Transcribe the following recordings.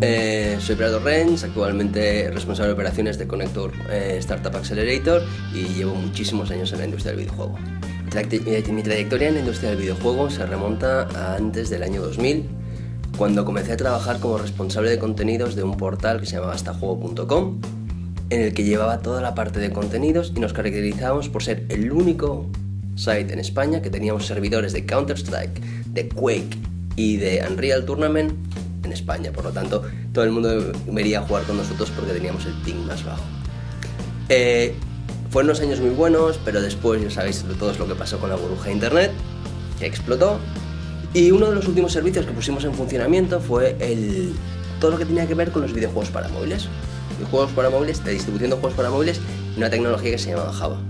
Eh, soy Prado Renz, actualmente responsable de operaciones de Connector eh, Startup Accelerator y llevo muchísimos años en la industria del videojuego. Mi trayectoria en la industria del videojuego se remonta a antes del año 2000, cuando comencé a trabajar como responsable de contenidos de un portal que se llamaba hastajuego.com, en el que llevaba toda la parte de contenidos y nos caracterizábamos por ser el único site en España que teníamos servidores de Counter-Strike, de Quake y de Unreal Tournament en España. Por lo tanto, todo el mundo venía a jugar con nosotros porque teníamos el ping más bajo. Eh, fueron unos años muy buenos, pero después ya sabéis todos lo que pasó con la burbuja de internet, que explotó. Y uno de los últimos servicios que pusimos en funcionamiento fue el, todo lo que tenía que ver con los videojuegos para móviles. Videojuegos para móviles, de distribución de juegos para móviles, y una tecnología que se llamaba Java.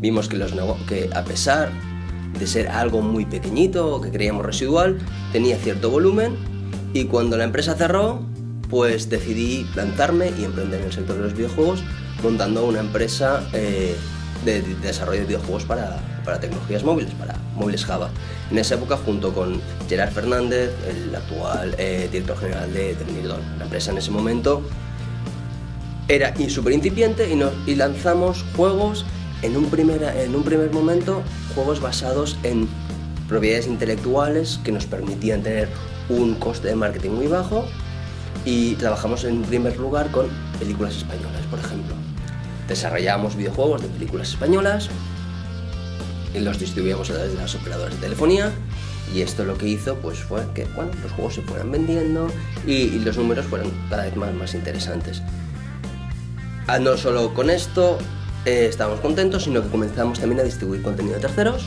Vimos que, los que a pesar de ser algo muy pequeñito que creíamos residual, tenía cierto volumen y cuando la empresa cerró, pues decidí lanzarme y emprender en el sector de los videojuegos montando una empresa eh, de, de desarrollo de videojuegos para, para tecnologías móviles, para móviles Java. En esa época junto con Gerard Fernández, el actual eh, director general de Terminidor. La empresa en ese momento era súper incipiente y, nos- y lanzamos juegos en un, primer, en un primer momento, juegos basados en propiedades intelectuales que nos permitían tener un coste de marketing muy bajo y trabajamos en primer lugar con películas españolas, por ejemplo. Desarrollamos videojuegos de películas españolas y los distribuíamos a través de las operadoras de telefonía y esto lo que hizo pues fue que bueno, los juegos se fueran vendiendo y, y los números fueran cada vez más, más interesantes. Ah, no solo con esto eh, estábamos contentos, sino que comenzamos también a distribuir contenido de terceros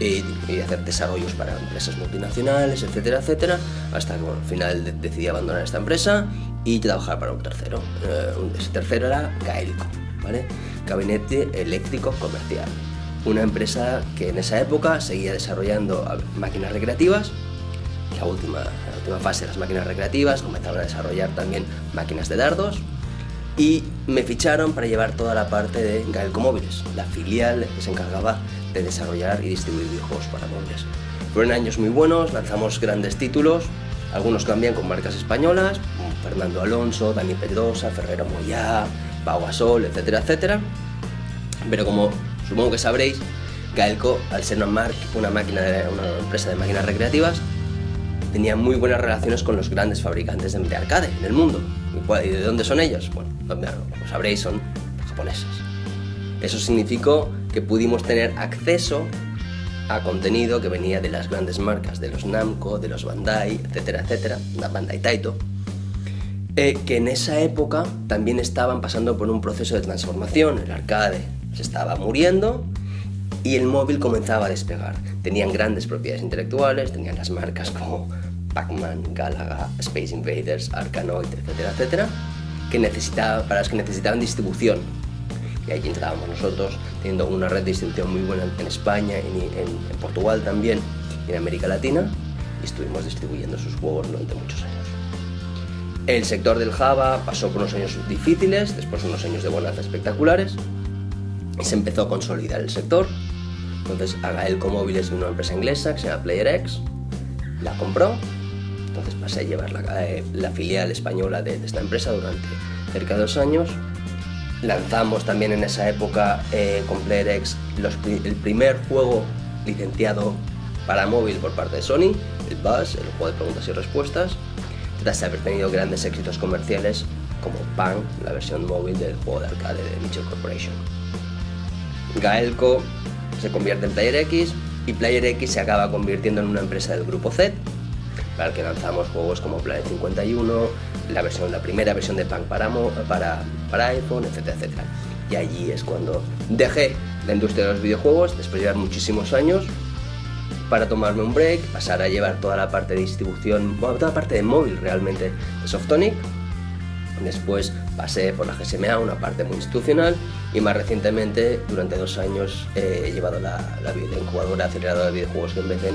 y, hacer desarrollos para empresas multinacionales, etcétera, etcétera, hasta que al final de- decidí abandonar esta empresa y trabajar para un tercero. Eh, ese tercero era Gaelco, ¿vale? Gabinete Eléctrico Comercial. Una empresa que en esa época seguía desarrollando máquinas recreativas la última, la última fase de las máquinas recreativas, comenzaron a desarrollar también máquinas de dardos y me ficharon para llevar toda la parte de Gaelco Móviles, la filial que se encargaba de desarrollar y distribuir videojuegos para móviles. Fueron años muy buenos, lanzamos grandes títulos, algunos cambian con marcas españolas, como Fernando Alonso, Dani Pedrosa, Ferrero Moyá, Pau Gasol, etcétera, etcétera. Pero como supongo que sabréis, Gaelco, al ser una, una, máquina de- una empresa de máquinas recreativas, tenía muy buenas relaciones con los grandes fabricantes de, de arcade en el mundo. ¿Y de dónde son ellos? Bueno, como sabréis, son japoneses. Eso significó que pudimos tener acceso a contenido que venía de las grandes marcas, de los Namco, de los Bandai, etcétera, etcétera, Bandai Taito, eh, que en esa época también estaban pasando por un proceso de transformación. El arcade se estaba muriendo y el móvil comenzaba a despegar. Tenían grandes propiedades intelectuales, tenían las marcas como Pac-Man, Galaga, Space Invaders, Arkanoid, etcétera, etcétera, que necesitaba, para las que necesitaban distribución. Y ahí entrábamos nosotros, teniendo una red de distribución muy buena en España, en, en- en Portugal también, y en América Latina, y estuvimos distribuyendo sus juegos durante muchos años. El sector del Java pasó por unos años difíciles, después unos años de bonanza espectaculares, y se empezó a consolidar el sector. Entonces Agaelco Móviles de una empresa inglesa que se llama PlayerX, la compró, entonces pasé a llevar la, eh, la filial española de, de esta empresa durante cerca de dos años. Lanzamos también en esa época eh, con PlayerX los el primer juego licenciado para móvil por parte de Sony, el Buzz, el juego de preguntas y respuestas, tras haber tenido grandes éxitos comerciales como Pan, la versión móvil del juego de arcade de Mitchell Corporation. Gaelco se convierte en PlayerX y PlayerX se acaba convirtiendo en una empresa del grupo Z, para el que lanzamos juegos como Planet 51, la, versión, la primera versión de Punk para, para, para iPhone, etcétera, etcétera. Y allí es cuando dejé la industria de los videojuegos, después de llevar muchísimos años, para tomarme un break, pasar a llevar toda la parte de distribución, toda la parte de móvil realmente de Softonic. Después pasé por la GSMA, una parte muy institucional, y más recientemente, durante dos años, eh, he llevado la, la, la incubadora aceleradora de videojuegos en BCN,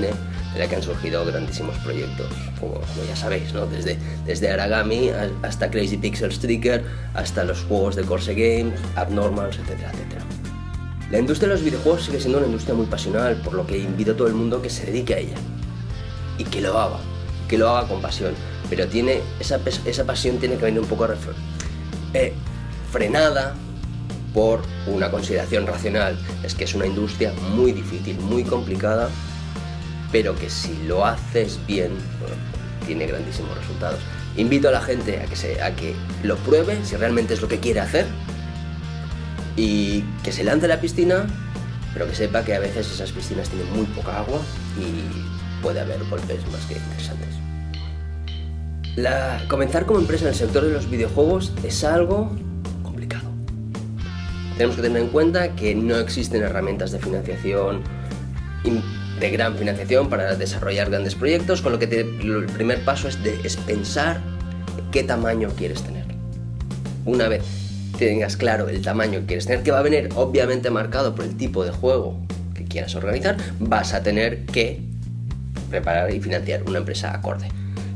de la que han surgido grandísimos proyectos, como, como ya sabéis, ¿no? desde, desde Aragami hasta Crazy Pixel Striker, hasta los juegos de Corse Games, Abnormals, etcétera, etcétera. La industria de los videojuegos sigue siendo una industria muy pasional, por lo que invito a todo el mundo que se dedique a ella. Y que lo haga, que lo haga con pasión. Pero tiene esa, esa pasión tiene que venir un poco eh, frenada por una consideración racional. Es que es una industria muy difícil, muy complicada, pero que si lo haces bien, tiene grandísimos resultados. Invito a la gente a que, a que lo pruebe, si realmente es lo que quiere hacer, y que se lance a la piscina, pero que sepa que a veces esas piscinas tienen muy poca agua y puede haber golpes más que interesantes. Comenzar como empresa en el sector de los videojuegos es algo complicado. Tenemos que tener en cuenta que no existen herramientas de financiación de gran financiación para desarrollar grandes proyectos, con lo que el primer paso es, de, es pensar qué tamaño quieres tener. Una vez tengas claro el tamaño que quieres tener, que va a venir obviamente marcado por el tipo de juego que quieras organizar, vas a tener que preparar y financiar una empresa acorde.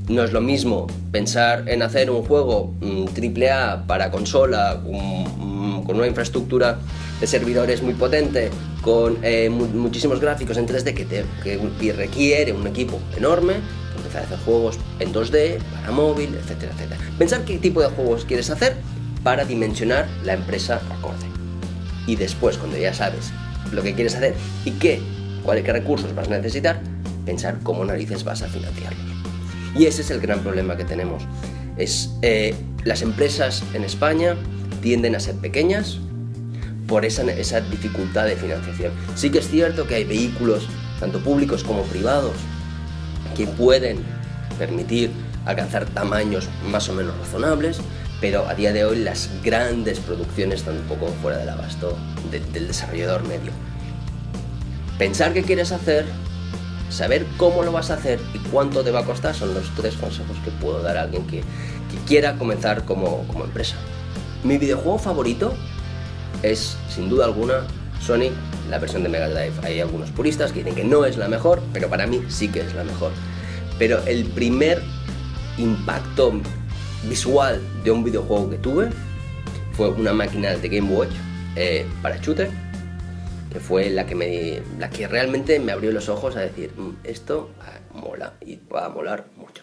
No es lo mismo pensar en hacer un juego AAA mm, para consola con una infraestructura de servidores muy potente, con eh, muchísimos gráficos en 3D que, te, requiere un equipo enorme, empezar a hacer juegos en 2D, para móvil, etcétera, etcétera. Pensar qué tipo de juegos quieres hacer para dimensionar la empresa acorde. Y después, cuando ya sabes lo que quieres hacer y qué, cuáles recursos vas a necesitar, pensar cómo narices vas a financiarlos. Y ese es el gran problema que tenemos. Es, eh, las empresas en España tienden a ser pequeñas, por esa, esa dificultad de financiación. Sí que es cierto que hay vehículos, tanto públicos como privados, que pueden permitir alcanzar tamaños más o menos razonables, pero a día de hoy las grandes producciones están un poco fuera del abasto del desarrollador medio. Pensar qué quieres hacer, saber cómo lo vas a hacer y cuánto te va a costar son los tres consejos que puedo dar a alguien que, quiera comenzar como, empresa. Mi videojuego favorito es, sin duda alguna, Sonic, la versión de Mega Drive. Hay algunos puristas que dicen que no es la mejor, pero para mí sí que es la mejor. Pero el primer impacto visual de un videojuego que tuve fue una máquina de Game Watch eh, para shooter, que fue la que, me, la que realmente me abrió los ojos a decir, mm, esto ah, mola y va a molar mucho.